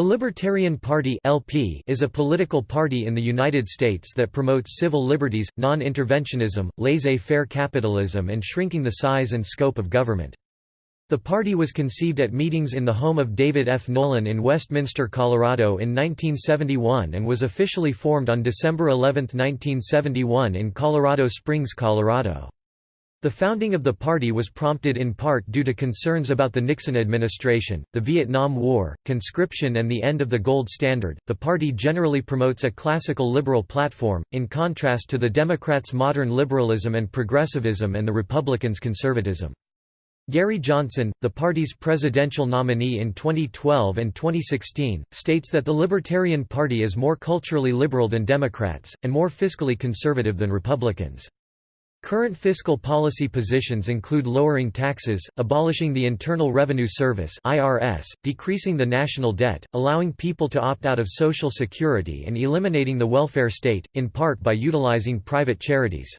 The Libertarian Party (LP) is a political party in the United States that promotes civil liberties, non-interventionism, laissez-faire capitalism and shrinking the size and scope of government. The party was conceived at meetings in the home of David F. Nolan in Westminster, Colorado in 1971 and was officially formed on December 11, 1971 in Colorado Springs, Colorado. The founding of the party was prompted in part due to concerns about the Nixon administration, the Vietnam War, conscription, and the end of the gold standard. The party generally promotes a classical liberal platform, in contrast to the Democrats' modern liberalism and progressivism and the Republicans' conservatism. Gary Johnson, the party's presidential nominee in 2012 and 2016, states that the Libertarian Party is more culturally liberal than Democrats, and more fiscally conservative than Republicans. Current fiscal policy positions include lowering taxes, abolishing the Internal Revenue Service (IRS), decreasing the national debt, allowing people to opt out of Social Security and eliminating the welfare state, in part by utilizing private charities.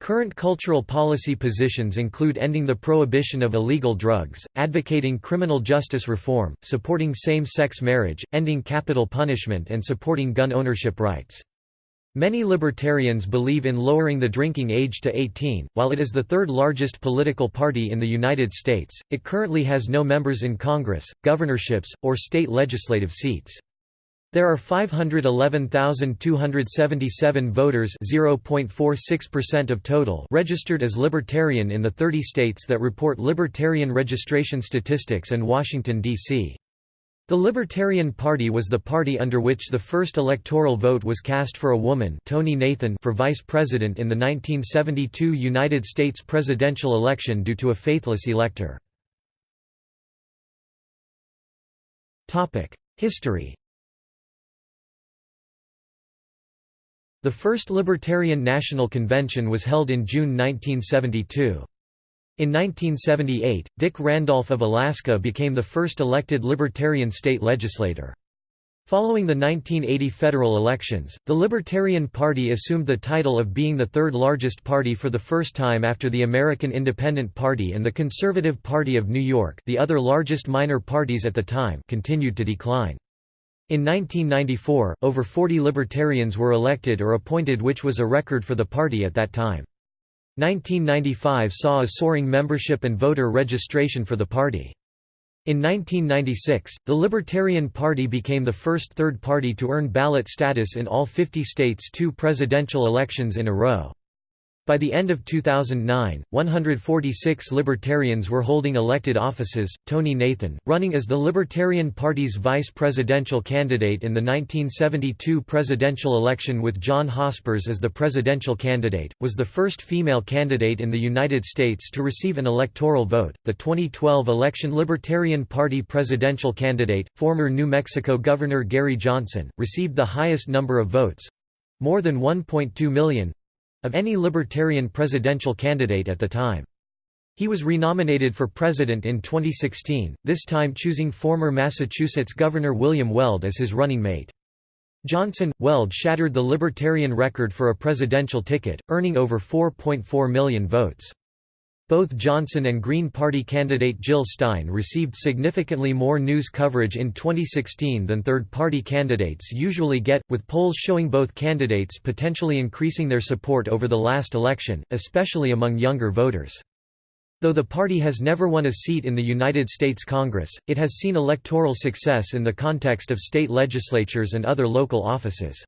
Current cultural policy positions include ending the prohibition of illegal drugs, advocating criminal justice reform, supporting same-sex marriage, ending capital punishment and supporting gun ownership rights. Many libertarians believe in lowering the drinking age to 18. While it is the third largest political party in the United States, it currently has no members in Congress, governorships, or state legislative seats. There are 511,277 voters (0.46% of total) registered as libertarian in the 30 states that report libertarian registration statistics and Washington D.C. The Libertarian Party was the party under which the first electoral vote was cast for a woman Tonie Nathan for vice president in the 1972 United States presidential election due to a faithless elector. History The first Libertarian National Convention was held in June 1972. In 1978, Dick Randolph of Alaska became the first elected Libertarian state legislator. Following the 1980 federal elections, the Libertarian Party assumed the title of being the third largest party for the first time after the American Independent Party and the Conservative Party of New York the other largest minor parties at the time continued to decline. In 1994, over 40 Libertarians were elected or appointed which was a record for the party at that time. 1995 saw a soaring membership and voter registration for the party. In 1996, the Libertarian Party became the first third party to earn ballot status in all 50 states two presidential elections in a row. By the end of 2009, 146 Libertarians were holding elected offices. Tonie Nathan, running as the Libertarian Party's vice presidential candidate in the 1972 presidential election with John Hospers as the presidential candidate, was the first female candidate in the United States to receive an electoral vote. The 2012 election Libertarian Party presidential candidate, former New Mexico Governor Gary Johnson, received the highest number of votes more than 1.2 million of any Libertarian presidential candidate at the time. He was renominated for president in 2016, this time choosing former Massachusetts Governor William Weld as his running mate. Johnson, Weld shattered the Libertarian record for a presidential ticket, earning over 4.4 million votes. Both Johnson and Green Party candidate Jill Stein received significantly more news coverage in 2016 than third-party candidates usually get, with polls showing both candidates potentially increasing their support over the last election, especially among younger voters. Though the party has never won a seat in the United States Congress, it has seen electoral success in the context of state legislatures and other local offices.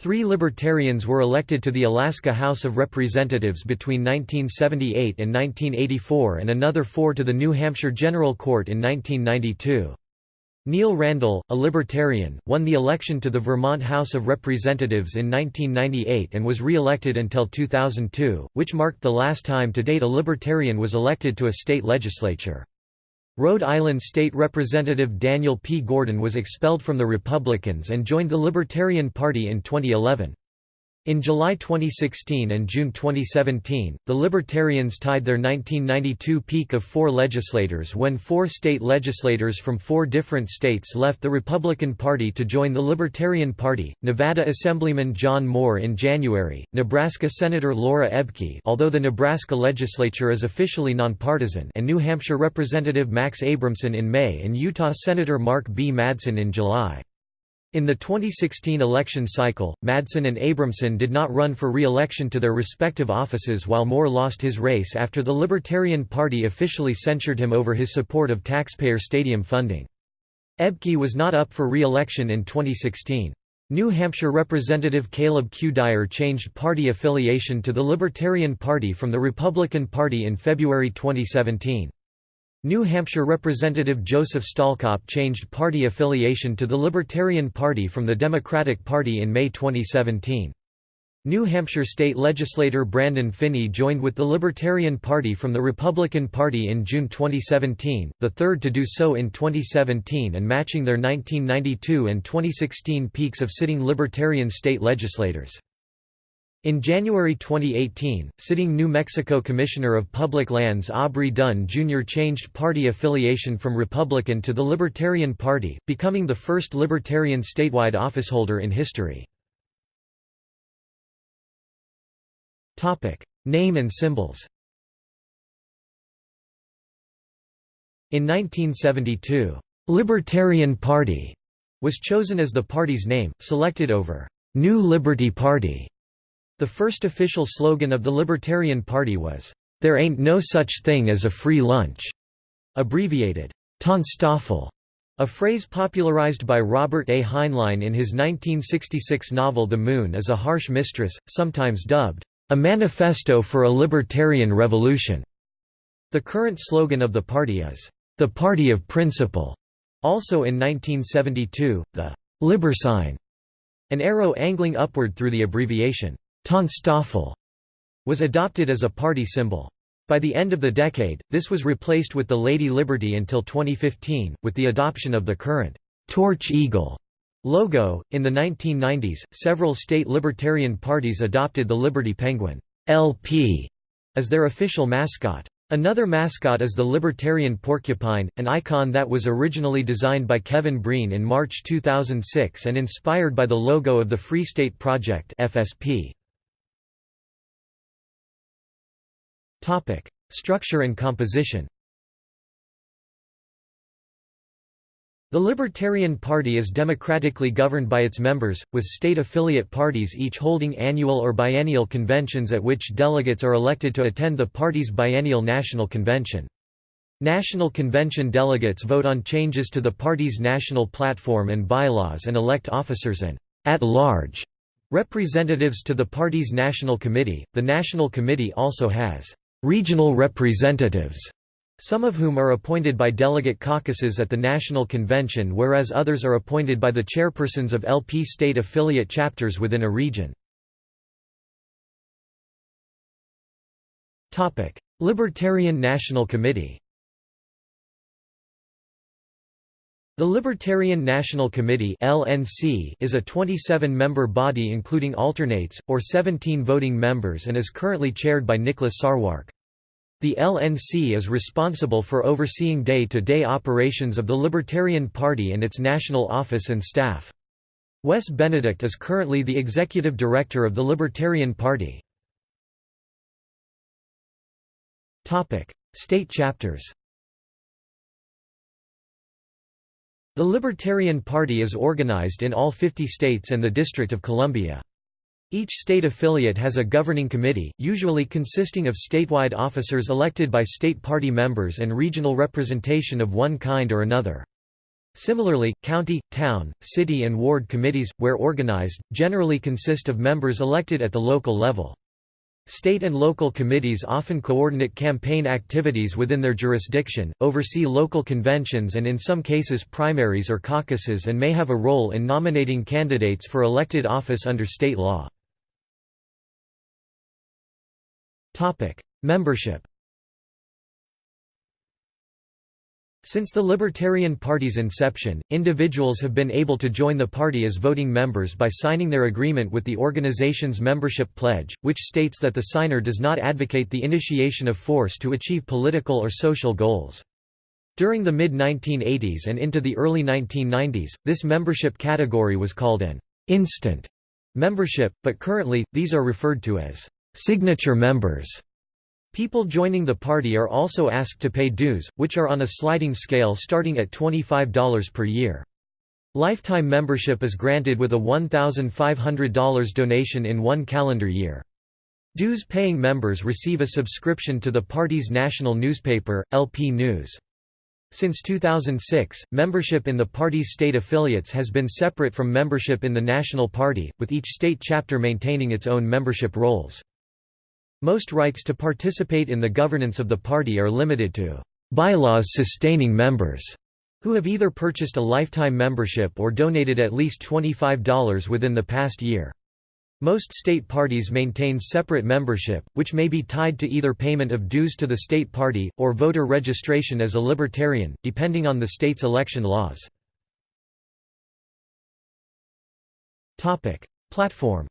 Three Libertarians were elected to the Alaska House of Representatives between 1978 and 1984 and another four to the New Hampshire General Court in 1992. Neil Randall, a Libertarian, won the election to the Vermont House of Representatives in 1998 and was re-elected until 2002, which marked the last time to date a Libertarian was elected to a state legislature. Rhode Island State Representative Daniel P. Gordon was expelled from the Republicans and joined the Libertarian Party in 2011. In July 2016 and June 2017, the Libertarians tied their 1992 peak of four legislators when four state legislators from four different states left the Republican Party to join the Libertarian Party, Nevada Assemblyman John Moore in January, Nebraska Senator Laura Ebke although the Nebraska legislature is officially nonpartisan and New Hampshire Representative Max Abramson in May and Utah Senator Mark B. Madsen in July. In the 2016 election cycle, Madsen and Abramson did not run for re-election to their respective offices while Moore lost his race after the Libertarian Party officially censured him over his support of taxpayer stadium funding. Ebke was not up for re-election in 2016. New Hampshire Representative Caleb Q. Dyer changed party affiliation to the Libertarian Party from the Republican Party in February 2017. New Hampshire Representative Joseph Stalkop changed party affiliation to the Libertarian Party from the Democratic Party in May 2017. New Hampshire state legislator Brandon Phinney joined with the Libertarian Party from the Republican Party in June 2017, the third to do so in 2017 and matching their 1992 and 2016 peaks of sitting Libertarian state legislators. In January 2018, sitting New Mexico Commissioner of Public Lands Aubrey Dunn Jr. changed party affiliation from Republican to the Libertarian Party, becoming the first Libertarian statewide officeholder in history. Name and symbols In 1972, "'Libertarian Party' was chosen as the party's name, selected over "'New Liberty Party' The first official slogan of the Libertarian Party was, "'There ain't no such thing as a free lunch'", abbreviated, TANSTAAFL, a phrase popularized by Robert A. Heinlein in his 1966 novel The Moon is a Harsh Mistress, sometimes dubbed, "'A Manifesto for a Libertarian Revolution'". The current slogan of the party is, "'The Party of Principle'". Also in 1972, the "'Libersign'", an arrow angling upward through the abbreviation, TANSTAAFL was adopted as a party symbol. By the end of the decade, this was replaced with the Lady Liberty until 2015, with the adoption of the current torch eagle logo. In the 1990s, several state libertarian parties adopted the Liberty Penguin (LP) as their official mascot. Another mascot is the Libertarian Porcupine, an icon that was originally designed by Kevin Breen in March 2006 and inspired by the logo of the Free State Project (FSP). Topic: Structure and composition. The Libertarian Party is democratically governed by its members, with state affiliate parties each holding annual or biennial conventions at which delegates are elected to attend the party's biennial national convention. National Convention delegates vote on changes to the party's national platform and bylaws and elect officers and at-large representatives to the party's National Committee. The National Committee also has regional representatives, some of whom are appointed by delegate caucuses at the National Convention whereas others are appointed by the chairpersons of LP state affiliate chapters within a region. Libertarian National Committee The Libertarian National Committee (LNC) is a 27-member body including alternates or 17 voting members and is currently chaired by Nicholas Sarwark. The LNC is responsible for overseeing day-to-day -day operations of the Libertarian Party and its national office and staff. Wes Benedict is currently the executive director of the Libertarian Party. State chapters The Libertarian Party is organized in all 50 states and the District of Columbia. Each state affiliate has a governing committee, usually consisting of statewide officers elected by state party members and regional representation of one kind or another. Similarly, county, town, city and ward committees, where organized, generally consist of members elected at the local level. State and local committees often coordinate campaign activities within their jurisdiction, oversee local conventions and in some cases primaries or caucuses and may have a role in nominating candidates for elected office under state law. Membership Since the Libertarian Party's inception, individuals have been able to join the party as voting members by signing their agreement with the organization's membership pledge, which states that the signer does not advocate the initiation of force to achieve political or social goals. During the mid-1980s and into the early 1990s, this membership category was called an instant membership, but currently, these are referred to as signature members. People joining the party are also asked to pay dues, which are on a sliding scale starting at $25 per year. Lifetime membership is granted with a $1,500 donation in one calendar year. Dues-paying members receive a subscription to the party's national newspaper, LP News. Since 2006, membership in the party's state affiliates has been separate from membership in the national party, with each state chapter maintaining its own membership rolls. Most rights to participate in the governance of the party are limited to bylaws sustaining members who have either purchased a lifetime membership or donated at least $25 within the past year. Most state parties maintain separate membership, which may be tied to either payment of dues to the state party, or voter registration as a libertarian, depending on the state's election laws. Platform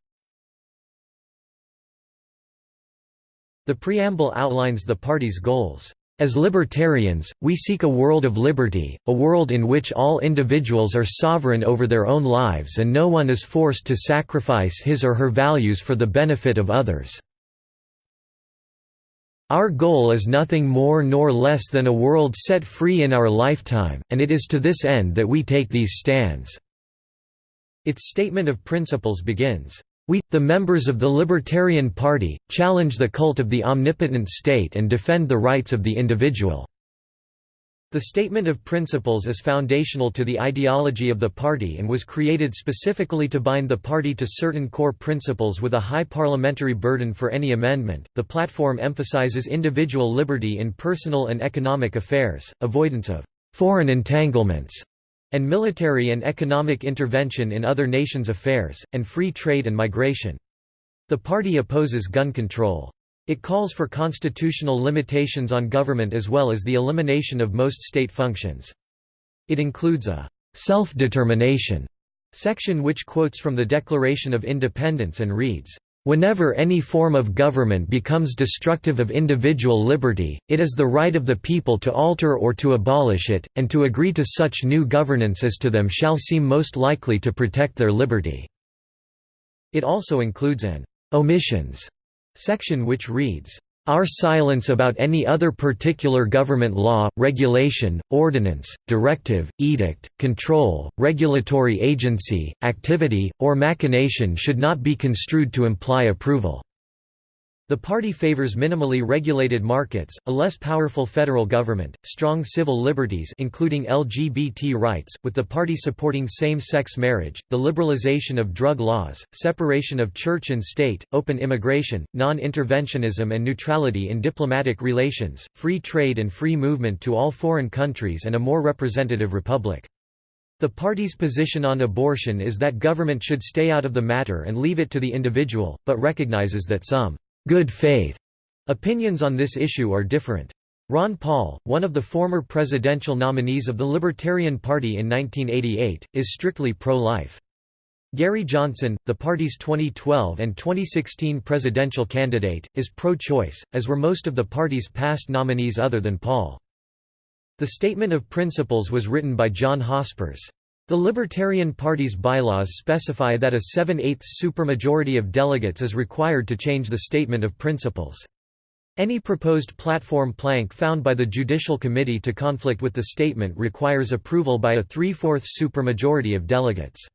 The preamble outlines the party's goals. As libertarians, we seek a world of liberty, a world in which all individuals are sovereign over their own lives and no one is forced to sacrifice his or her values for the benefit of others. Our goal is nothing more nor less than a world set free in our lifetime, and it is to this end that we take these stands." Its statement of principles begins, we, the members of the Libertarian Party, challenge the cult of the omnipotent state and defend the rights of the individual." The Statement of Principles is foundational to the ideology of the party and was created specifically to bind the party to certain core principles with a high parliamentary burden for any amendment. The platform emphasizes individual liberty in personal and economic affairs, avoidance of foreign entanglements, and military and economic intervention in other nations' affairs, and free trade and migration. The party opposes gun control. It calls for constitutional limitations on government as well as the elimination of most state functions. It includes a self-determination section which quotes from the Declaration of Independence and reads, Whenever any form of government becomes destructive of individual liberty, it is the right of the people to alter or to abolish it, and to agree to such new governance as to them shall seem most likely to protect their liberty." It also includes an «omissions» section which reads, our silence about any other particular government law, regulation, ordinance, directive, edict, control, regulatory agency, activity, or machination should not be construed to imply approval. The party favors minimally regulated markets, a less powerful federal government, strong civil liberties including LGBT rights, with the party supporting same-sex marriage, the liberalization of drug laws, separation of church and state, open immigration, non-interventionism and neutrality in diplomatic relations, free trade and free movement to all foreign countries and a more representative republic. The party's position on abortion is that government should stay out of the matter and leave it to the individual, but recognizes that some good faith opinions on this issue are different. Ron Paul, one of the former presidential nominees of the Libertarian Party in 1988, is strictly pro-life. Gary Johnson, the party's 2012 and 2016 presidential candidate, is pro-choice, as were most of the party's past nominees other than Paul. The Statement of Principles was written by John Hospers. The Libertarian Party's bylaws specify that a 7/8 supermajority of delegates is required to change the Statement of Principles. Any proposed platform plank found by the Judicial Committee to conflict with the statement requires approval by a three-fourths supermajority of delegates.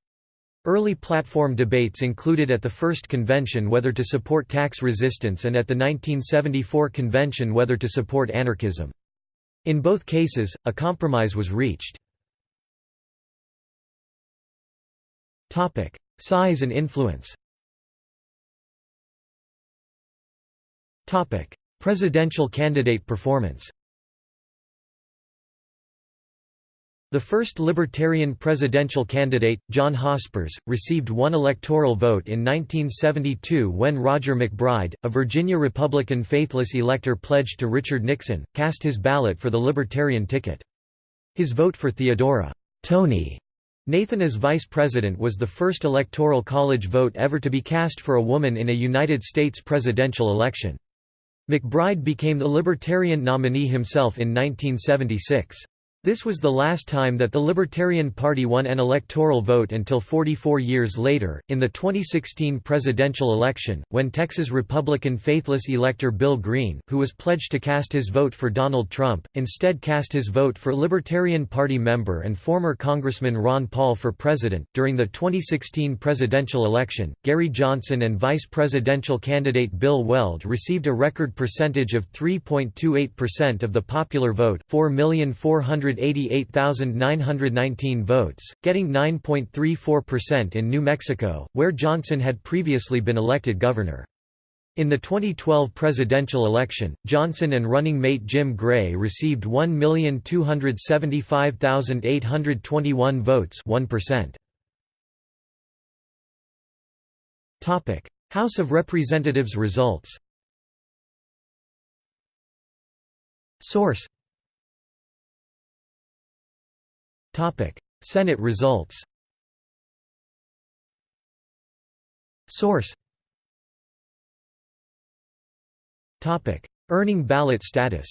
Early platform debates included at the first convention whether to support tax resistance and at the 1974 convention whether to support anarchism. In both cases, a compromise was reached. Topic: Size and influence. Topic: Presidential candidate performance. The first Libertarian presidential candidate, John Hospers, received one electoral vote in 1972 when Roger MacBride, a Virginia Republican faithless elector pledged to Richard Nixon, cast his ballot for the Libertarian ticket. His vote for Theodora Tonie Nathan as vice president was the first electoral college vote ever to be cast for a woman in a United States presidential election. MacBride became the Libertarian nominee himself in 1976. This was the last time that the Libertarian Party won an electoral vote until 44 years later, in the 2016 presidential election, when Texas Republican faithless elector Bill Green, who was pledged to cast his vote for Donald Trump, instead cast his vote for Libertarian Party member and former Congressman Ron Paul for president. During the 2016 presidential election, Gary Johnson and vice presidential candidate Bill Weld received a record percentage of 3.28% of the popular vote, 4,400,000 188,919 votes, getting 9.34% in New Mexico, where Johnson had previously been elected governor. In the 2012 presidential election, Johnson and running mate Jim Gray received 1,275,821 votes 1%. House of Representatives results Source Senate results. Source. Earning ballot status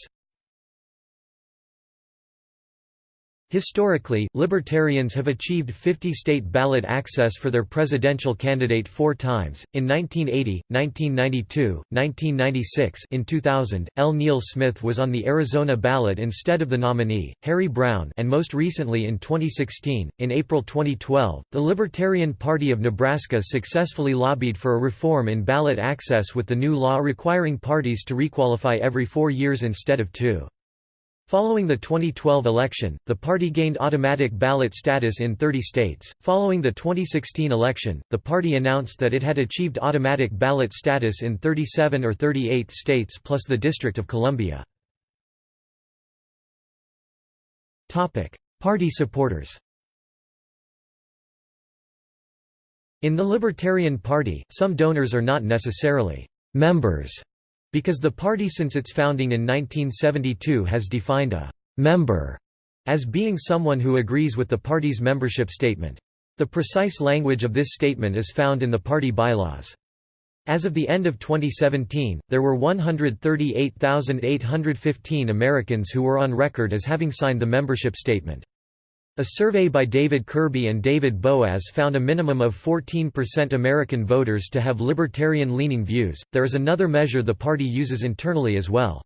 Historically, Libertarians have achieved 50 state ballot access for their presidential candidate four times, in 1980, 1992, 1996 in 2000, L. Neil Smith was on the Arizona ballot instead of the nominee, Harry Browne and most recently in 2016. In April 2012, the Libertarian Party of Nebraska successfully lobbied for a reform in ballot access with the new law requiring parties to requalify every four years instead of two. Following the 2012 election, the party gained automatic ballot status in 30 states. Following the 2016 election, the party announced that it had achieved automatic ballot status in 37 or 38 states plus the District of Columbia. Topic: Party supporters. In the Libertarian Party, some donors are not necessarily members because the party since its founding in 1972 has defined a «member» as being someone who agrees with the party's membership statement. The precise language of this statement is found in the party bylaws. As of the end of 2017, there were 138,815 Americans who were on record as having signed the membership statement. A survey by David Kirby and David Boaz found a minimum of 14% American voters to have libertarian-leaning views. There is another measure the party uses internally as well.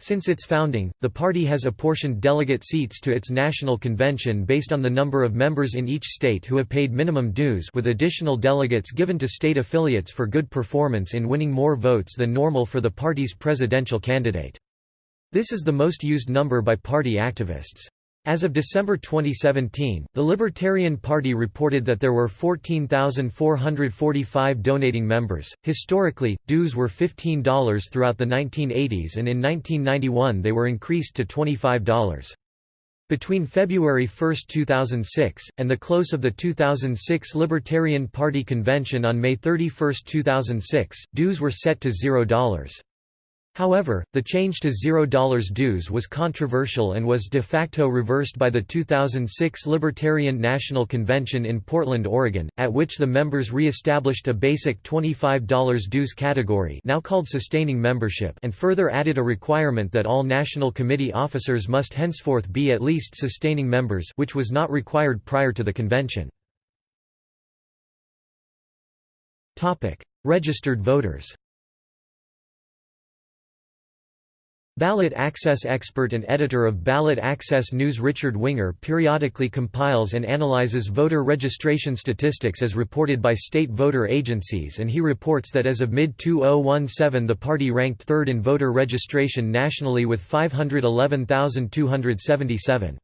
Since its founding, the party has apportioned delegate seats to its national convention based on the number of members in each state who have paid minimum dues with additional delegates given to state affiliates for good performance in winning more votes than normal for the party's presidential candidate. This is the most used number by party activists. As of December 2017, the Libertarian Party reported that there were 14,445 donating members. Historically, dues were $15 throughout the 1980s and in 1991 they were increased to $25. Between February 1, 2006, and the close of the 2006 Libertarian Party convention on May 31, 2006, dues were set to $0. However, the change to $0 dues was controversial and was de facto reversed by the 2006 Libertarian National Convention in Portland, Oregon, at which the members re-established a basic $25 dues category now called sustaining membership and further added a requirement that all National Committee officers must henceforth be at least sustaining members which was not required prior to the convention. Registered voters Ballot Access expert and editor of Ballot Access News Richard Winger periodically compiles and analyzes voter registration statistics as reported by state voter agencies and he reports that as of mid-2017 the party ranked third in voter registration nationally with 511,277.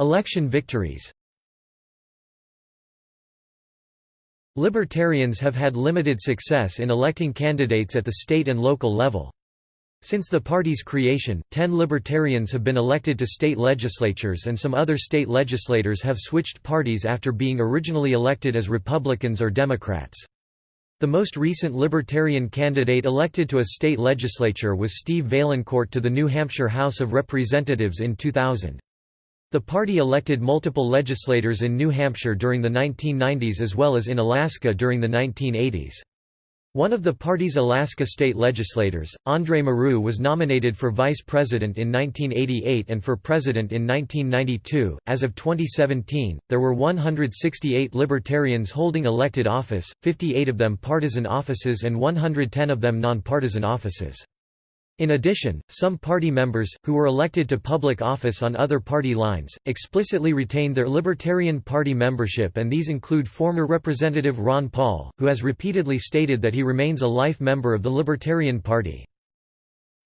Election victories Libertarians have had limited success in electing candidates at the state and local level. Since the party's creation, ten libertarians have been elected to state legislatures and some other state legislators have switched parties after being originally elected as Republicans or Democrats. The most recent Libertarian candidate elected to a state legislature was Steve Vaillancourt to the New Hampshire House of Representatives in 2000. The party elected multiple legislators in New Hampshire during the 1990s as well as in Alaska during the 1980s. One of the party's Alaska state legislators, Andre Marrou was nominated for vice president in 1988 and for president in 1992. As of 2017, there were 168 libertarians holding elected office, 58 of them partisan offices and 110 of them nonpartisan offices. In addition, some party members, who were elected to public office on other party lines, explicitly retained their Libertarian Party membership and these include former Representative Ron Paul, who has repeatedly stated that he remains a life member of the Libertarian Party.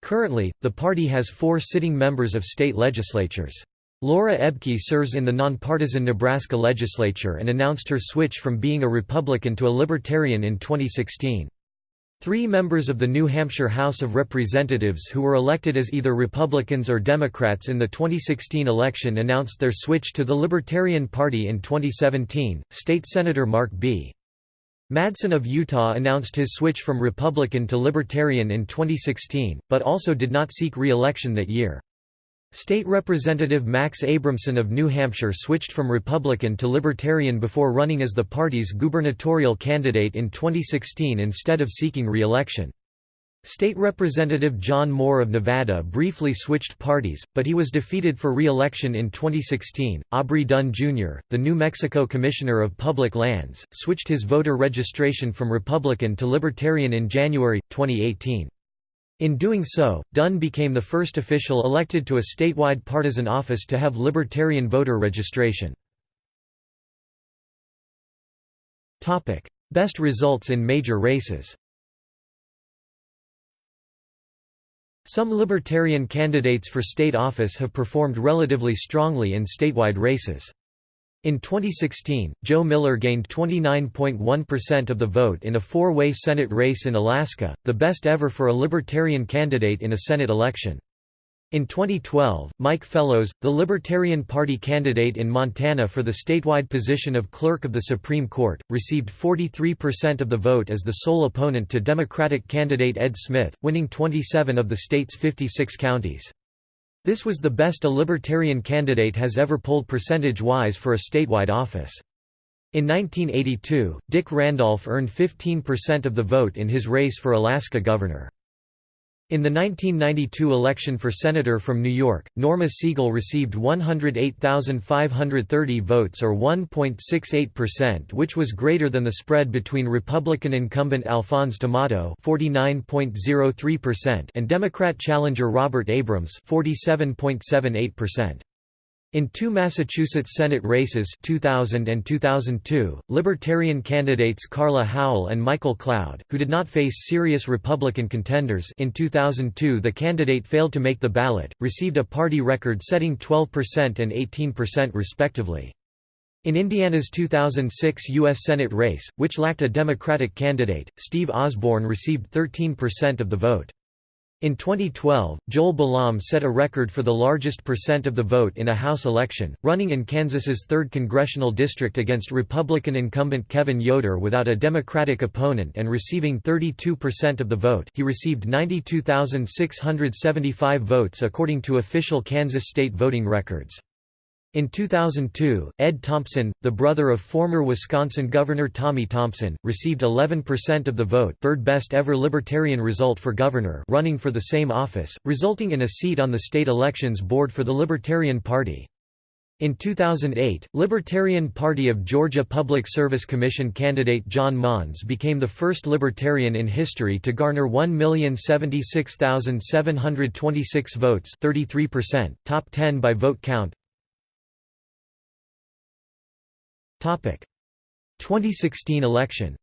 Currently, the party has four sitting members of state legislatures. Laura Ebke serves in the nonpartisan Nebraska legislature and announced her switch from being a Republican to a Libertarian in 2016. Three members of the New Hampshire House of Representatives who were elected as either Republicans or Democrats in the 2016 election announced their switch to the Libertarian Party in 2017. State Senator Mark B. Madsen of Utah announced his switch from Republican to Libertarian in 2016, but also did not seek re-election that year. State Representative Max Abramson of New Hampshire switched from Republican to Libertarian before running as the party's gubernatorial candidate in 2016 instead of seeking re-election. State Representative John Moore of Nevada briefly switched parties, but he was defeated for re-election in 2016. Aubrey Dunn Jr., the New Mexico Commissioner of Public Lands, switched his voter registration from Republican to Libertarian in January 2018. In doing so, Dunn became the first official elected to a statewide partisan office to have libertarian voter registration. Best results in major races Some libertarian candidates for state office have performed relatively strongly in statewide races. In 2016, Joe Miller gained 29.1% of the vote in a four-way Senate race in Alaska, the best ever for a Libertarian candidate in a Senate election. In 2012, Mike Fellows, the Libertarian Party candidate in Montana for the statewide position of Clerk of the Supreme Court, received 43% of the vote as the sole opponent to Democratic candidate Ed Smith, winning 27 of the state's 56 counties. This was the best a Libertarian candidate has ever polled percentage-wise for a statewide office. In 1982, Dick Randolph earned 15% of the vote in his race for Alaska governor. In the 1992 election for senator from New York, Norma Siegel received 108,530 votes or 1.68% which was greater than the spread between Republican incumbent Alphonse D'Amato and Democrat challenger Robert Abrams 47.78%. In two Massachusetts Senate races 2000 and 2002, Libertarian candidates Carla Howell and Michael Cloud, who did not face serious Republican contenders in 2002 the candidate failed to make the ballot, received a party record-setting 12% and 18% respectively. In Indiana's 2006 U.S. Senate race, which lacked a Democratic candidate, Steve Osborne received 13% of the vote. In 2012, Joel Balam set a record for the largest percent of the vote in a House election, running in Kansas's 3rd congressional district against Republican incumbent Kevin Yoder without a Democratic opponent and receiving 32% of the vote he received 92,675 votes according to official Kansas state voting records. In 2002, Ed Thompson, the brother of former Wisconsin Governor Tommy Thompson, received 11% of the vote third best ever Libertarian result for governor running for the same office, resulting in a seat on the state elections board for the Libertarian Party. In 2008, Libertarian Party of Georgia Public Service Commission candidate John Monds became the first Libertarian in history to garner 1,076,726 votes 33%, top 10 by vote count, 2016 election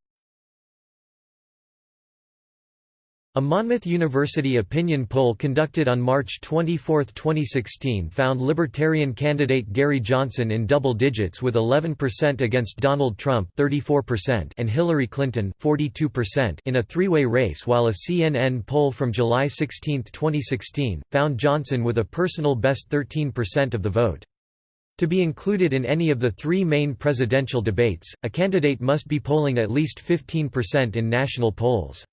A Monmouth University opinion poll conducted on March 24, 2016 found Libertarian candidate Gary Johnson in double digits with 11% against Donald Trump 34% and Hillary Clinton 42% in a three-way race while a CNN poll from July 16, 2016, found Johnson with a personal best 13% of the vote. To be included in any of the three main presidential debates, a candidate must be polling at least 15% in national polls.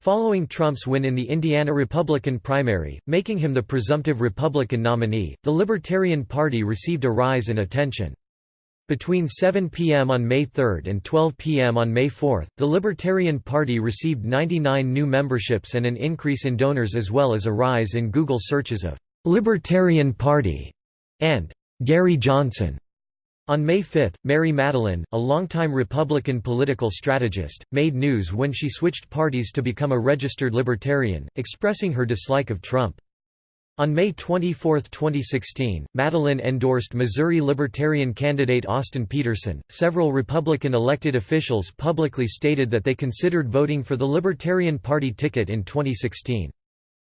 Following Trump's win in the Indiana Republican primary, making him the presumptive Republican nominee, the Libertarian Party received a rise in attention. Between 7 p.m. on May 3 and 12 p.m. on May 4, the Libertarian Party received 99 new memberships and an increase in donors as well as a rise in Google searches of «Libertarian Party» and Gary Johnson. On May 5, Mary Matalin, a longtime Republican political strategist, made news when she switched parties to become a registered libertarian, expressing her dislike of Trump. On May 24, 2016, Matalin endorsed Missouri Libertarian candidate Austin Petersen. Several Republican elected officials publicly stated that they considered voting for the Libertarian Party ticket in 2016.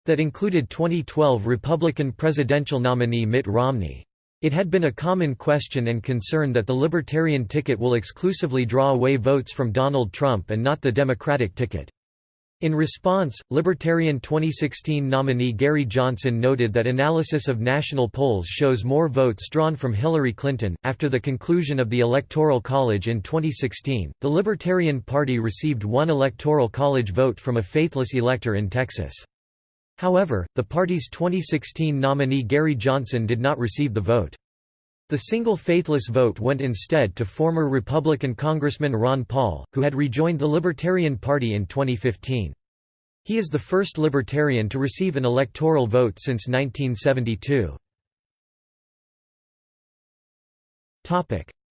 That included 2012 Republican presidential nominee Mitt Romney. It had been a common question and concern that the Libertarian ticket will exclusively draw away votes from Donald Trump and not the Democratic ticket. In response, Libertarian 2016 nominee Gary Johnson noted that analysis of national polls shows more votes drawn from Hillary Clinton. After the conclusion of the Electoral College in 2016, the Libertarian Party received one Electoral College vote from a faithless elector in Texas. However, the party's 2016 nominee Gary Johnson did not receive the vote. The single faithless vote went instead to former Republican Congressman Ron Paul, who had rejoined the Libertarian Party in 2015. He is the first Libertarian to receive an electoral vote since 1972.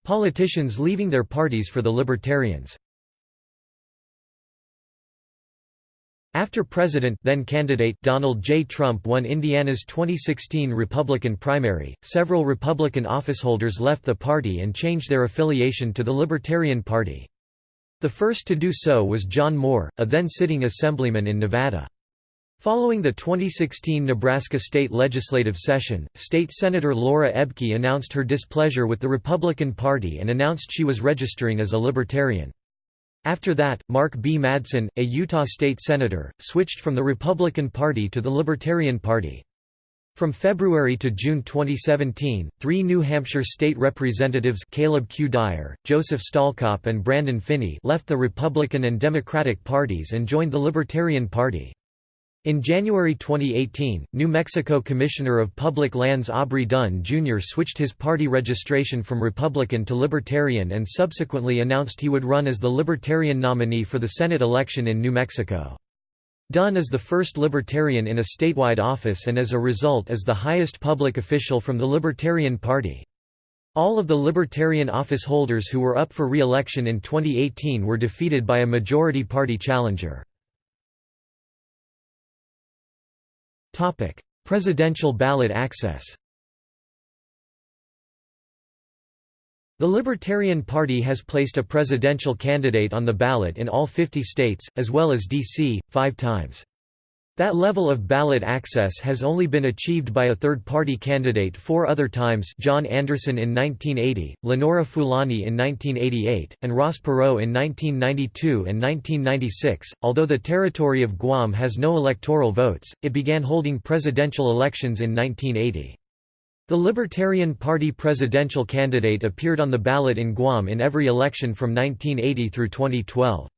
Politicians leaving their parties for the Libertarians After President then candidate Donald J. Trump won Indiana's 2016 Republican primary, several Republican officeholders left the party and changed their affiliation to the Libertarian Party. The first to do so was John Moore, a then sitting assemblyman in Nevada. Following the 2016 Nebraska state legislative session, State Senator Laura Ebke announced her displeasure with the Republican Party and announced she was registering as a Libertarian. After that, Mark B. Madsen, a Utah state senator, switched from the Republican Party to the Libertarian Party. From February to June 2017, three New Hampshire state representatives Caleb Q. Dyer, Joseph Stalkop and Brandon Phinney left the Republican and Democratic parties and joined the Libertarian Party. In January 2018, New Mexico Commissioner of Public Lands Aubrey Dunn Jr. switched his party registration from Republican to Libertarian and subsequently announced he would run as the Libertarian nominee for the Senate election in New Mexico. Dunn is the first Libertarian in a statewide office and as a result is the highest public official from the Libertarian Party. All of the Libertarian office holders who were up for re-election in 2018 were defeated by a majority party challenger. Presidential ballot access The Libertarian Party has placed a presidential candidate on the ballot in all 50 states, as well as D.C., five times. That level of ballot access has only been achieved by a third-party candidate four other times John Anderson in 1980, Lenora Fulani in 1988, and Ross Perot in 1992 and 1996. Although the territory of Guam has no electoral votes, it began holding presidential elections in 1980. The Libertarian Party presidential candidate appeared on the ballot in Guam in every election from 1980 through 2012.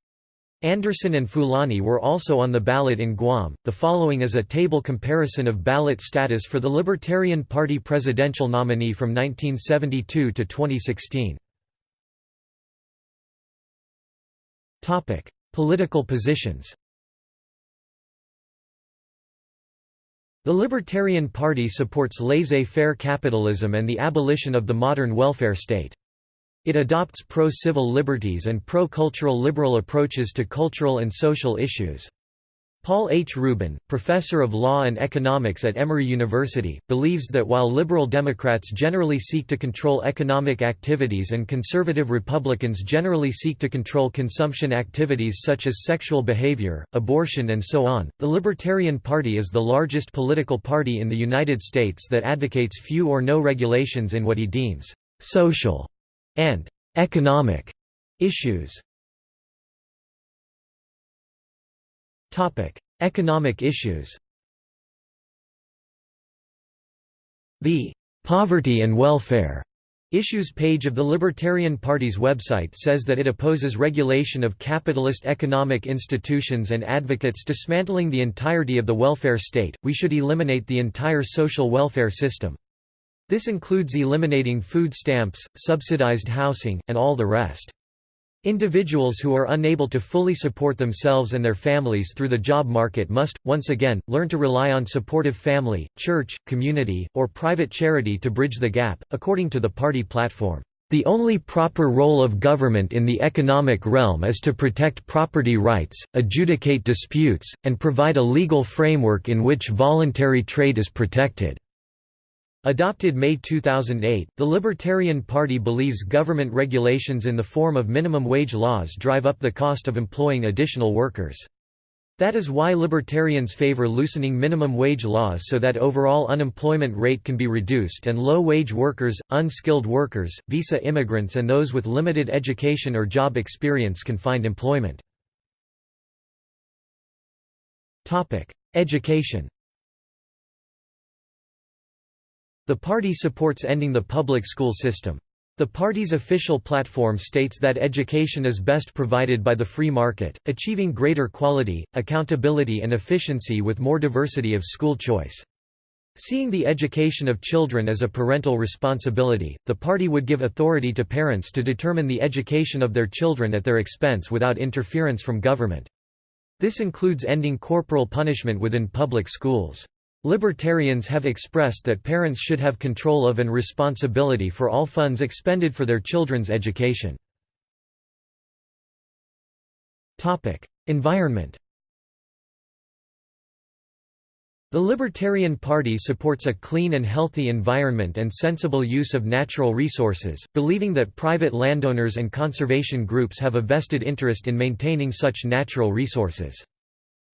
Anderson and Fulani were also on the ballot in Guam. The following is a table comparison of ballot status for the Libertarian Party presidential nominee from 1972 to 2016. Topic: Political positions. The Libertarian Party supports laissez-faire capitalism and the abolition of the modern welfare state. It adopts pro-civil liberties and pro-cultural liberal approaches to cultural and social issues. Paul H. Rubin, professor of law and economics at Emory University, believes that while liberal Democrats generally seek to control economic activities and conservative Republicans generally seek to control consumption activities such as sexual behavior, abortion and so on, the Libertarian Party is the largest political party in the United States that advocates few or no regulations in what he deems social and economic issues. Topic: Economic issues. The "'Poverty and Welfare' Issues page of the Libertarian Party's website says that it opposes regulation of capitalist economic institutions and advocates dismantling the entirety of the welfare state. We should eliminate the entire social welfare system. This includes eliminating food stamps, subsidized housing, and all the rest. Individuals who are unable to fully support themselves and their families through the job market must, once again, learn to rely on supportive family, church, community, or private charity to bridge the gap, according to the party platform. The only proper role of government in the economic realm is to protect property rights, adjudicate disputes, and provide a legal framework in which voluntary trade is protected. Adopted May 2008, the Libertarian Party believes government regulations in the form of minimum wage laws drive up the cost of employing additional workers. That is why libertarians favor loosening minimum wage laws so that overall unemployment rate can be reduced and low-wage workers, unskilled workers, visa immigrants and those with limited education or job experience can find employment. Education The party supports ending the public school system. The party's official platform states that education is best provided by the free market, achieving greater quality, accountability and efficiency with more diversity of school choice. Seeing the education of children as a parental responsibility, the party would give authority to parents to determine the education of their children at their expense without interference from government. This includes ending corporal punishment within public schools. Libertarians have expressed that parents should have control of and responsibility for all funds expended for their children's education. Environment The Libertarian Party supports a clean and healthy environment and sensible use of natural resources, believing that private landowners and conservation groups have a vested interest in maintaining such natural resources.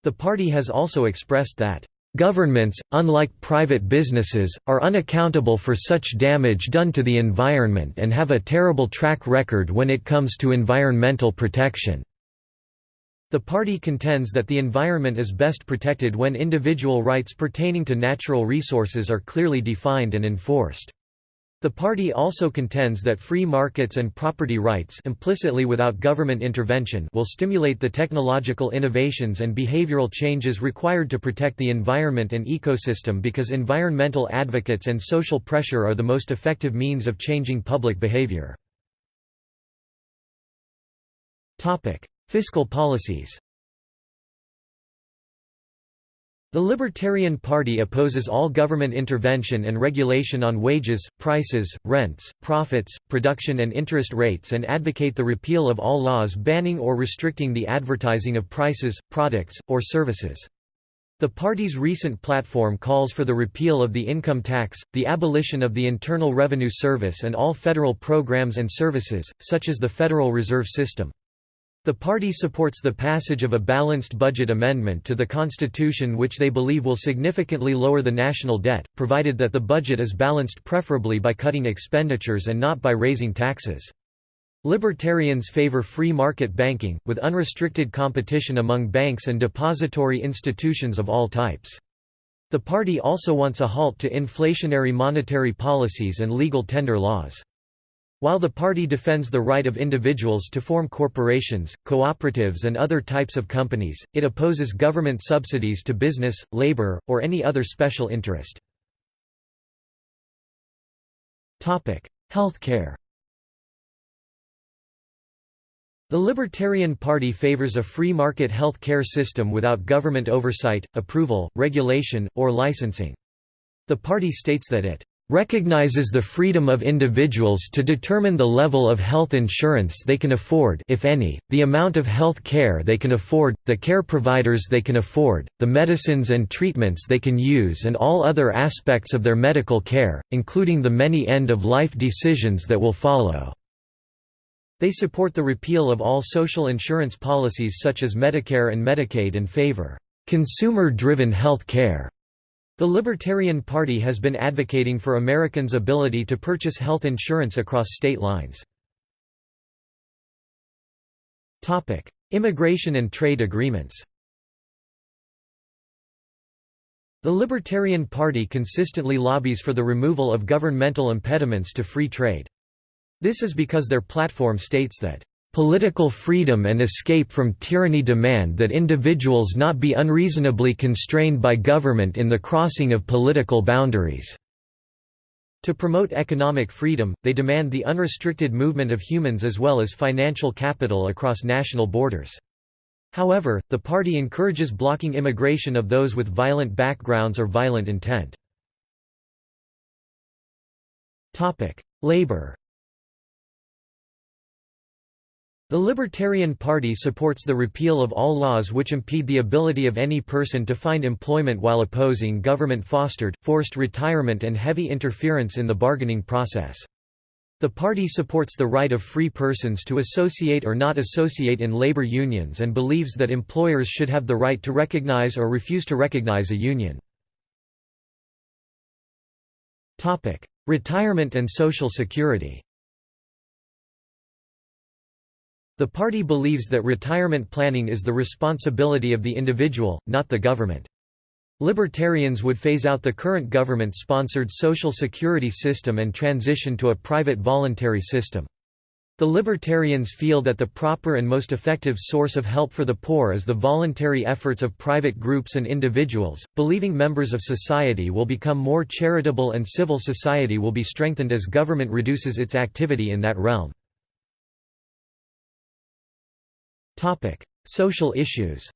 The party has also expressed that Governments, unlike private businesses, are unaccountable for such damage done to the environment and have a terrible track record when it comes to environmental protection. The party contends that the environment is best protected when individual rights pertaining to natural resources are clearly defined and enforced. The party also contends that free markets and property rights implicitly without government intervention will stimulate the technological innovations and behavioral changes required to protect the environment and ecosystem because environmental advocates and social pressure are the most effective means of changing public behavior. Fiscal policies the Libertarian Party opposes all government intervention and regulation on wages, prices, rents, profits, production and interest rates and advocate the repeal of all laws banning or restricting the advertising of prices, products, or services. The party's recent platform calls for the repeal of the income tax, the abolition of the Internal Revenue Service and all federal programs and services, such as the Federal Reserve System. The party supports the passage of a balanced budget amendment to the constitution which they believe will significantly lower the national debt, provided that the budget is balanced preferably by cutting expenditures and not by raising taxes. Libertarians favor free market banking, with unrestricted competition among banks and depository institutions of all types. The party also wants a halt to inflationary monetary policies and legal tender laws. While the party defends the right of individuals to form corporations, cooperatives and other types of companies, it opposes government subsidies to business, labor, or any other special interest. Healthcare The Libertarian Party favors a free market health care system without government oversight, approval, regulation, or licensing. The party states that it recognizes the freedom of individuals to determine the level of health insurance they can afford if any, the amount of health care they can afford, the care providers they can afford, the medicines and treatments they can use and all other aspects of their medical care, including the many end-of-life decisions that will follow." They support the repeal of all social insurance policies such as Medicare and Medicaid and favor, "...consumer-driven health care." The Libertarian Party has been advocating for Americans' ability to purchase health insurance across state lines. Immigration and trade agreements The Libertarian Party consistently lobbies for the removal of governmental impediments to free trade. This is because their platform states that Political freedom and escape from tyranny demand that individuals not be unreasonably constrained by government in the crossing of political boundaries. To promote economic freedom, they demand the unrestricted movement of humans as well as financial capital across national borders. However, the party encourages blocking immigration of those with violent backgrounds or violent intent. Labor The Libertarian Party supports the repeal of all laws which impede the ability of any person to find employment while opposing government-fostered, forced retirement and heavy interference in the bargaining process. The party supports the right of free persons to associate or not associate in labor unions and believes that employers should have the right to recognize or refuse to recognize a union. Retirement and Social Security The party believes that retirement planning is the responsibility of the individual, not the government. Libertarians would phase out the current government-sponsored Social Security system and transition to a private voluntary system. The Libertarians feel that the proper and most effective source of help for the poor is the voluntary efforts of private groups and individuals, believing members of society will become more charitable and civil society will be strengthened as government reduces its activity in that realm. Social issues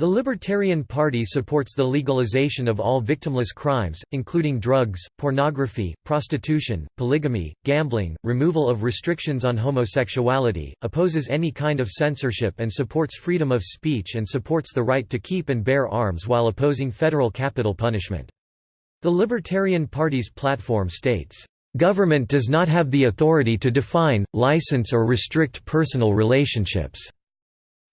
The Libertarian Party supports the legalization of all victimless crimes, including drugs, pornography, prostitution, polygamy, gambling, removal of restrictions on homosexuality, opposes any kind of censorship and supports freedom of speech and supports the right to keep and bear arms while opposing federal capital punishment. The Libertarian Party's platform states, Government does not have the authority to define, license or restrict personal relationships.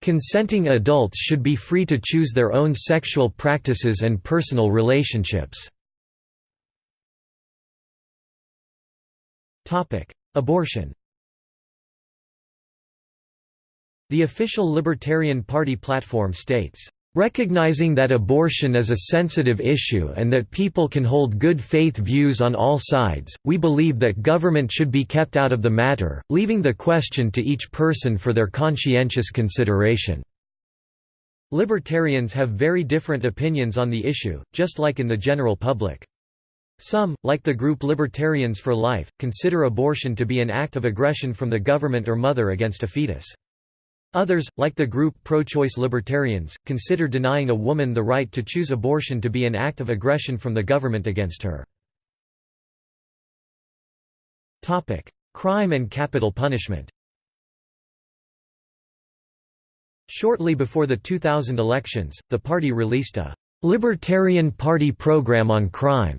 Consenting adults should be free to choose their own sexual practices and personal relationships. Abortion The official Libertarian Party platform states, Recognizing that abortion is a sensitive issue and that people can hold good faith views on all sides, we believe that government should be kept out of the matter, leaving the question to each person for their conscientious consideration. Libertarians have very different opinions on the issue, just like in the general public. Some, like the group Libertarians for Life, consider abortion to be an act of aggression from the government or mother against a fetus. Others, like the group pro-choice libertarians, consider denying a woman the right to choose abortion to be an act of aggression from the government against her. Crime and capital punishment Shortly before the 2000 elections, the party released a «Libertarian Party Program on Crime»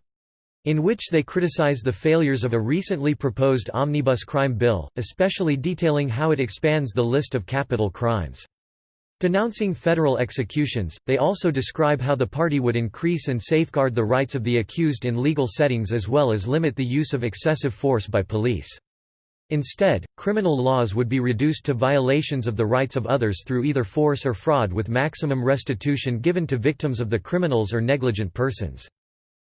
in which they criticize the failures of a recently proposed omnibus crime bill, especially detailing how it expands the list of capital crimes. Denouncing federal executions, they also describe how the party would increase and safeguard the rights of the accused in legal settings as well as limit the use of excessive force by police. Instead, criminal laws would be reduced to violations of the rights of others through either force or fraud with maximum restitution given to victims of the criminals or negligent persons.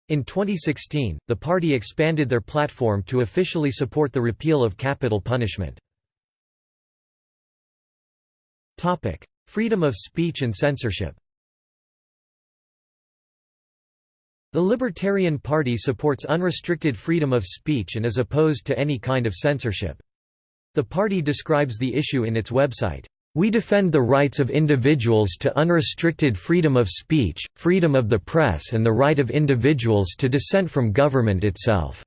In 2016, the party expanded their platform to officially support the repeal of capital punishment. Topic: Freedom of speech and censorship The Libertarian Party supports unrestricted freedom of speech and is opposed to any kind of censorship. The party describes the issue in its website, we defend the rights of individuals to unrestricted freedom of speech, freedom of the press and the right of individuals to dissent from government itself.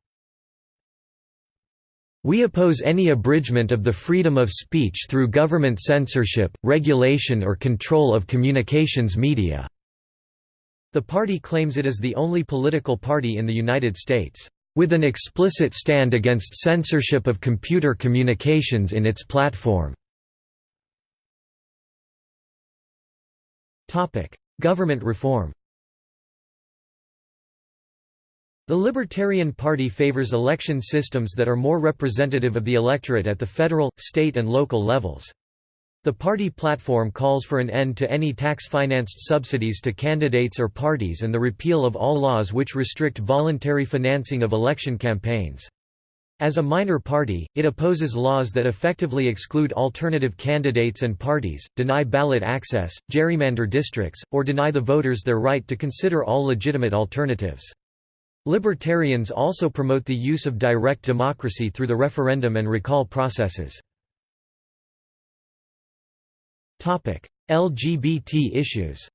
We oppose any abridgment of the freedom of speech through government censorship, regulation or control of communications media." The party claims it is the only political party in the United States, "...with an explicit stand against censorship of computer communications in its platform." Government reform The Libertarian Party favors election systems that are more representative of the electorate at the federal, state and local levels. The party platform calls for an end to any tax-financed subsidies to candidates or parties and the repeal of all laws which restrict voluntary financing of election campaigns. As a minor party, it opposes laws that effectively exclude alternative candidates and parties, deny ballot access, gerrymander districts, or deny the voters their right to consider all legitimate alternatives. Libertarians also promote the use of direct democracy through the referendum and recall processes. LGBT issues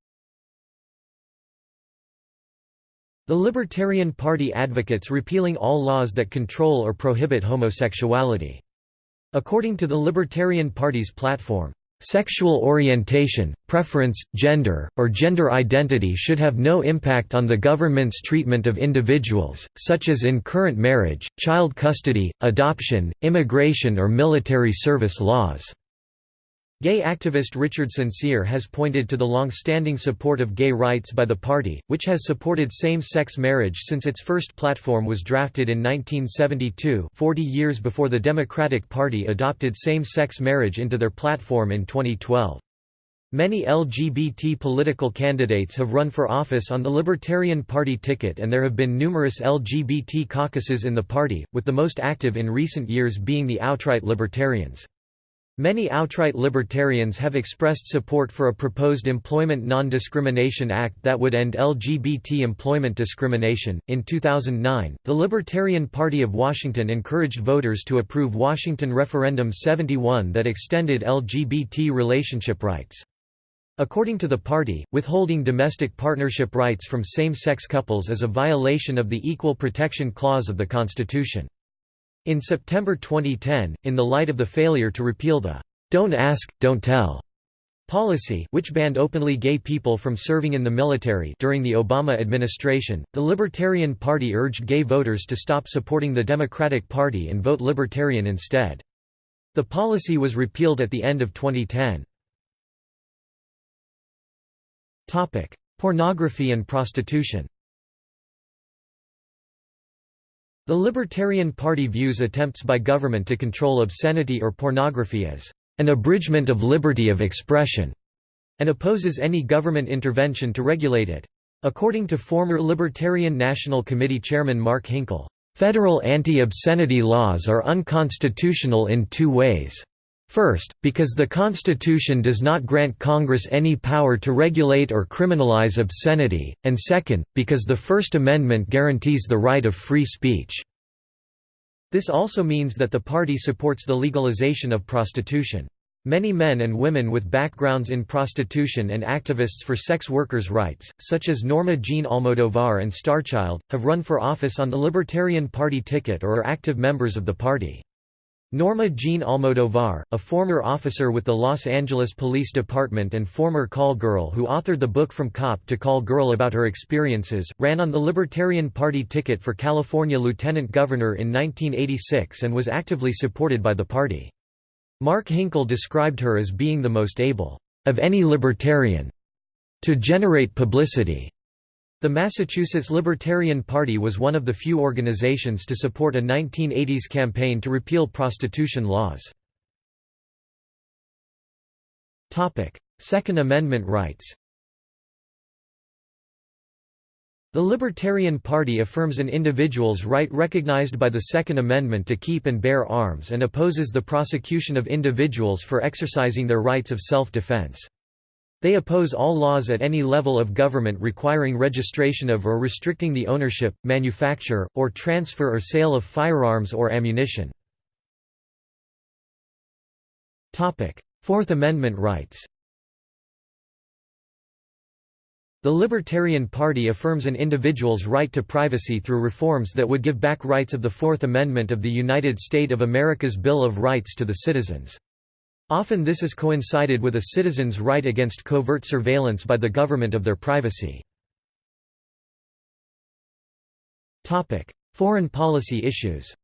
The Libertarian Party advocates repealing all laws that control or prohibit homosexuality. According to the Libertarian Party's platform, Sexual orientation, preference, gender, or gender identity should have no impact on the government's treatment of individuals, such as in current marriage, child custody, adoption, immigration or military service laws. Gay activist Richard Sincere has pointed to the long-standing support of gay rights by the party, which has supported same-sex marriage since its first platform was drafted in 1972 40 years before the Democratic Party adopted same-sex marriage into their platform in 2012. Many LGBT political candidates have run for office on the Libertarian Party ticket and there have been numerous LGBT caucuses in the party, with the most active in recent years being the outright libertarians. Many outright libertarians have expressed support for a proposed Employment Non-Discrimination Act that would end LGBT employment discrimination. In 2009, the Libertarian Party of Washington encouraged voters to approve Washington Referendum 71 that extended LGBT relationship rights. According to the party, withholding domestic partnership rights from same-sex couples is a violation of the Equal Protection Clause of the Constitution. In September 2010, in the light of the failure to repeal the "'Don't Ask, Don't Tell' policy which banned openly gay people from serving in the military during the Obama administration, the Libertarian Party urged gay voters to stop supporting the Democratic Party and vote Libertarian instead. The policy was repealed at the end of 2010. Pornography and prostitution The Libertarian Party views attempts by government to control obscenity or pornography as an abridgment of liberty of expression, and opposes any government intervention to regulate it. According to former Libertarian National Committee Chairman Mark Hinkle, "...federal anti-obscenity laws are unconstitutional in two ways. First, because the Constitution does not grant Congress any power to regulate or criminalize obscenity, and second, because the First Amendment guarantees the right of free speech. This also means that the party supports the legalization of prostitution. Many men and women with backgrounds in prostitution and activists for sex workers' rights, such as Norma Jean Almodovar and Starchild, have run for office on the Libertarian Party ticket or are active members of the party. Norma Jean Almodovar, a former officer with the Los Angeles Police Department and former call girl who authored the book From Cop to Call Girl about her experiences, ran on the Libertarian Party ticket for California lieutenant governor in 1986 and was actively supported by the party. Mark Hinkle described her as being the most able, of any libertarian, to generate publicity. The Massachusetts Libertarian Party was one of the few organizations to support a 1980s campaign to repeal prostitution laws. Second Amendment rights The Libertarian Party affirms an individual's right recognized by the Second Amendment to keep and bear arms and opposes the prosecution of individuals for exercising their rights of self-defense. They oppose all laws at any level of government requiring registration of or restricting the ownership, manufacture, or transfer or sale of firearms or ammunition. Fourth Amendment rights The Libertarian Party affirms an individual's right to privacy through reforms that would give back rights of the Fourth Amendment of the United States of America's Bill of Rights to the citizens. Often this is coincided with a citizen's right against covert surveillance by the government of their privacy. Foreign policy issues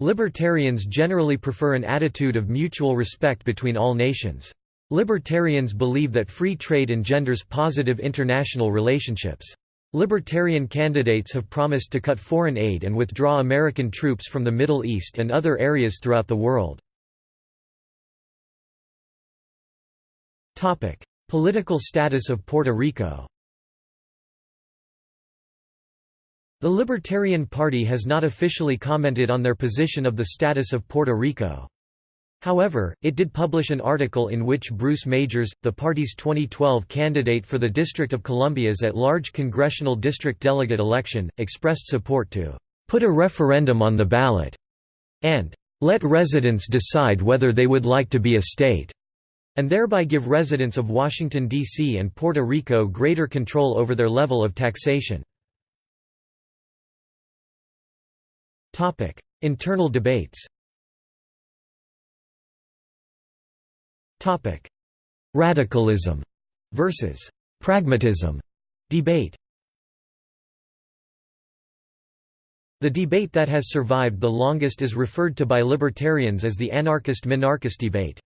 Libertarians generally prefer an attitude of mutual respect between all nations. Libertarians believe that free trade engenders positive international relationships. Libertarian candidates have promised to cut foreign aid and withdraw American troops from the Middle East and other areas throughout the world. Political status of Puerto Rico The Libertarian Party has not officially commented on their position of the status of Puerto Rico. However, it did publish an article in which Bruce Majors, the party's 2012 candidate for the District of Columbia's at-large congressional district delegate election, expressed support to "...put a referendum on the ballot," and "...let residents decide whether they would like to be a state." and thereby give residents of Washington, D.C. and Puerto Rico greater control over their level of taxation. Internal debates Radicalism versus pragmatism debate The debate that has survived the longest is referred to by libertarians as the anarchist-minarchist debate.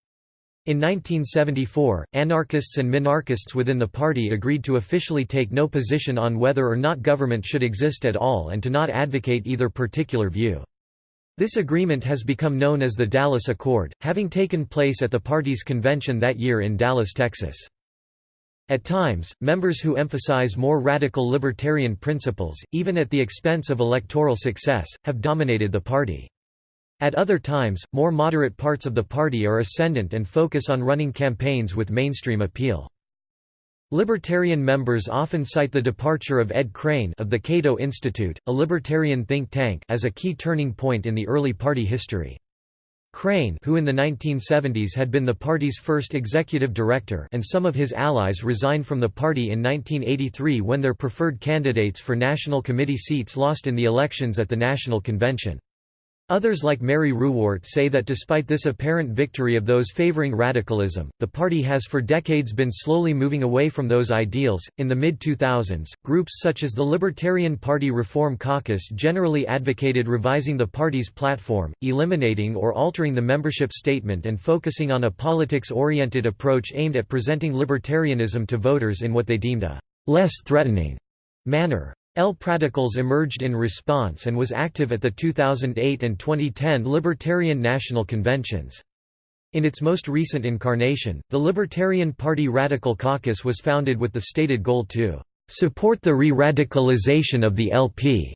In 1974, anarchists and minarchists within the party agreed to officially take no position on whether or not government should exist at all and to not advocate either particular view. This agreement has become known as the Dallas Accord, having taken place at the party's convention that year in Dallas, Texas. At times, members who emphasize more radical libertarian principles, even at the expense of electoral success, have dominated the party. At other times, more moderate parts of the party are ascendant and focus on running campaigns with mainstream appeal. Libertarian members often cite the departure of Ed Crane of the Cato Institute, a libertarian think tank as a key turning point in the early party history. Crane who in the 1970s had been the party's first executive director and some of his allies resigned from the party in 1983 when their preferred candidates for national committee seats lost in the elections at the National Convention. Others like Mary Ruwart say that despite this apparent victory of those favoring radicalism, the party has for decades been slowly moving away from those ideals. In the mid 2000s, groups such as the Libertarian Party Reform Caucus generally advocated revising the party's platform, eliminating or altering the membership statement, and focusing on a politics oriented approach aimed at presenting libertarianism to voters in what they deemed a less threatening manner. LP Radicals emerged in response and was active at the 2008 and 2010 Libertarian National Conventions. In its most recent incarnation, the Libertarian Party Radical Caucus was founded with the stated goal to support the re-radicalization of the LP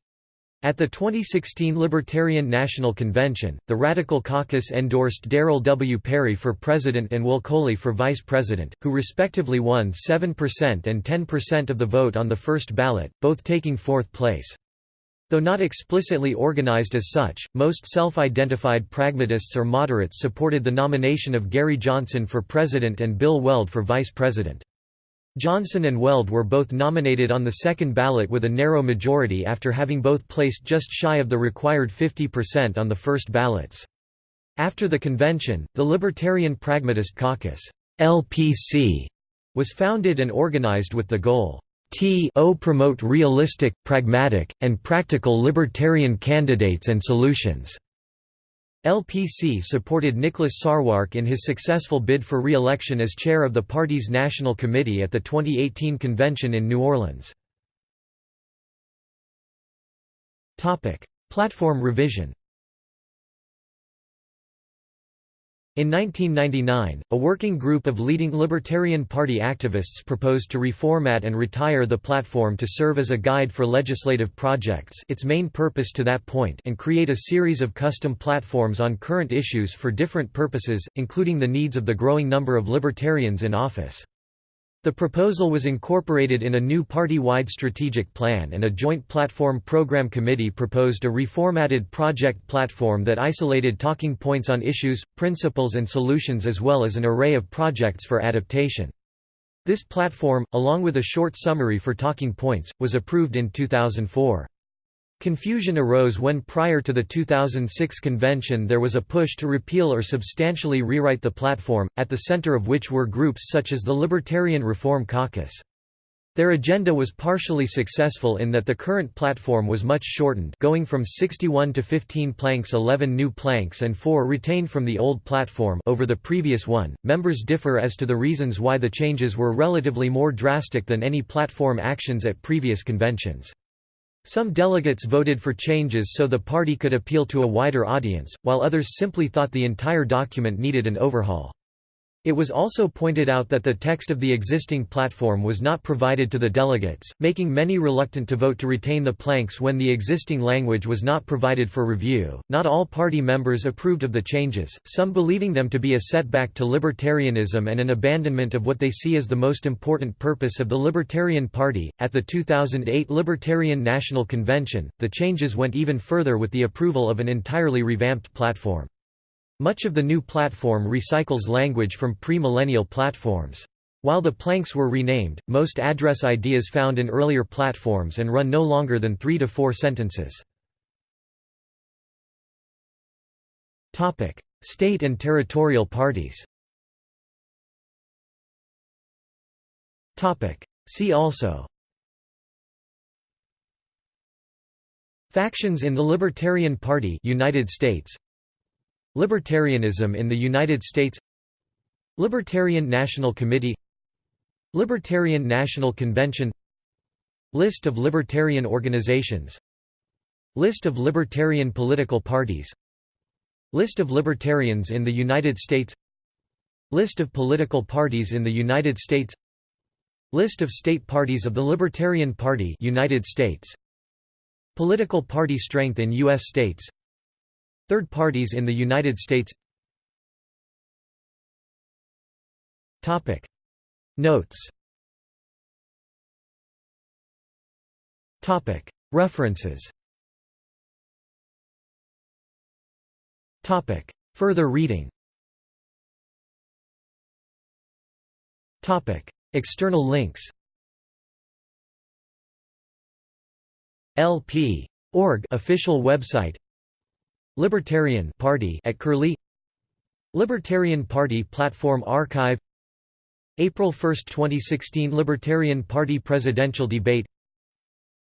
at the 2016 Libertarian National Convention, the Radical Caucus endorsed Darryl W. Perry for president and Will Coley for vice president, who respectively won 7% and 10% of the vote on the first ballot, both taking fourth place. Though not explicitly organized as such, most self-identified pragmatists or moderates supported the nomination of Gary Johnson for president and Bill Weld for vice president. Johnson and Weld were both nominated on the second ballot with a narrow majority after having both placed just shy of the required 50% on the first ballots. After the convention, the Libertarian Pragmatist Caucus LPC, was founded and organized with the goal to promote realistic, pragmatic, and practical libertarian candidates and solutions. LPC supported Nicholas Sarwark in his successful bid for re-election as chair of the party's National Committee at the 2018 convention in New Orleans. Platform revision In 1999, a working group of leading Libertarian Party activists proposed to reformat and retire the platform to serve as a guide for legislative projects its main purpose to that point and create a series of custom platforms on current issues for different purposes, including the needs of the growing number of libertarians in office. The proposal was incorporated in a new party-wide strategic plan and a joint platform program committee proposed a reformatted project platform that isolated talking points on issues, principles and solutions as well as an array of projects for adaptation. This platform, along with a short summary for talking points, was approved in 2004. Confusion arose when prior to the 2006 convention there was a push to repeal or substantially rewrite the platform, at the center of which were groups such as the Libertarian Reform Caucus. Their agenda was partially successful in that the current platform was much shortened going from 61 to 15 planks 11 new planks and 4 retained from the old platform over the previous one. Members differ as to the reasons why the changes were relatively more drastic than any platform actions at previous conventions. Some delegates voted for changes so the party could appeal to a wider audience, while others simply thought the entire document needed an overhaul. It was also pointed out that the text of the existing platform was not provided to the delegates, making many reluctant to vote to retain the planks when the existing language was not provided for review. Not all party members approved of the changes, some believing them to be a setback to libertarianism and an abandonment of what they see as the most important purpose of the Libertarian Party. At the 2008 Libertarian National Convention, the changes went even further with the approval of an entirely revamped platform. Much of the new platform recycles language from pre-millennial platforms. While the planks were renamed, most address ideas found in earlier platforms and run no longer than three to four sentences. State and territorial parties See also Factions in the Libertarian Party United States Libertarianism in the United States Libertarian National Committee Libertarian National Convention List of libertarian organizations List of libertarian political parties List of libertarians in the United States List of political parties in the United States List of state parties of the Libertarian Party United States Political party strength in U.S. states Third parties in the United States Topic. Notes Topic. References Topic. Further reading Topic. External links LP. Org official website Libertarian Party at Curlie. Libertarian Party Platform Archive. April 1, 2016 Libertarian Party Presidential Debate.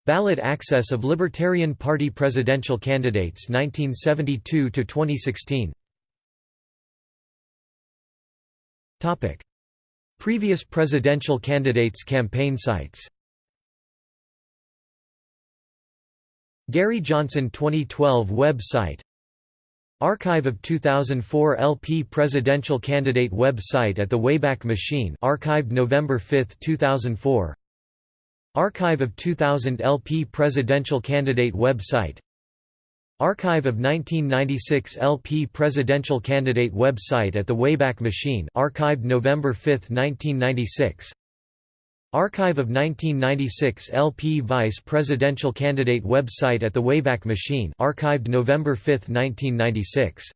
Ballot access of Libertarian Party presidential candidates 1972 to 2016 Previous presidential candidates campaign sites. Gary Johnson 2012 website Archive of 2004 LP Presidential Candidate website at the Wayback Machine archived November 5, 2004 Archive of 2000 LP Presidential Candidate website. Archive of 1996 LP Presidential Candidate website at the Wayback Machine archived November 5, 1996 Archive of 1996 LP Vice Presidential Candidate website at the Wayback Machine archived November 5, 1996